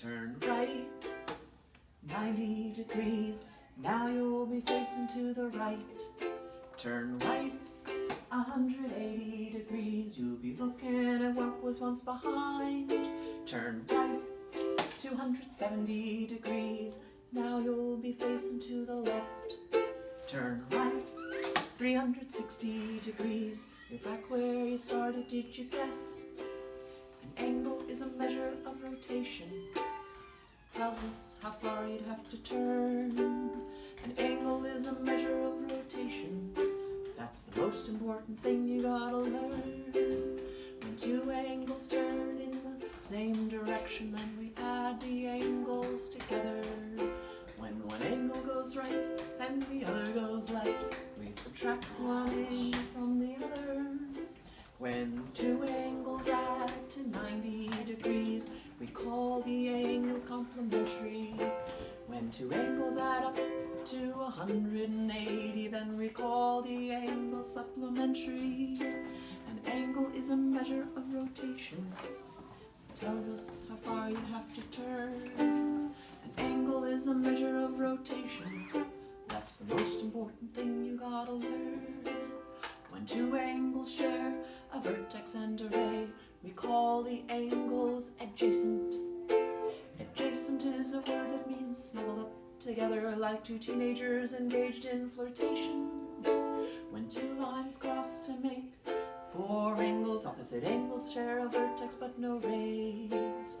Turn right 90 degrees. Now you'll be facing to the right. Turn right 180 degrees. You'll be looking at what was once behind. Turn right 270 degrees. Now you'll be facing to the left. Turn right 360 degrees. You're back where you started, did you guess? An angle is a measure of rotation. Tells us how far you'd have to turn. An angle is a measure of rotation. That's the most important thing you gotta learn. When two angles turn in the same direction, then we add the angles together. When one angle goes right and the other goes left, we subtract one angle complementary. When two angles add up to 180, then we call the angle supplementary. An angle is a measure of rotation. It tells us how far you have to turn. An angle is a measure of rotation. That's the most important thing you gotta learn. When two angles is a word that means snuggle up together like two teenagers engaged in flirtation. When two lines cross to make four angles, opposite angles share a vertex but no rays.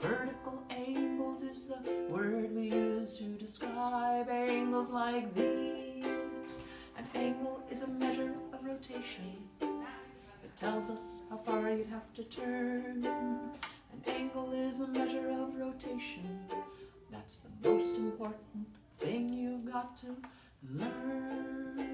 Vertical angles is the word we use to describe angles like these. An angle is a measure of rotation. It tells us how far you'd have to turn. An angle is a measure of rotation. That's the most important thing you've got to learn.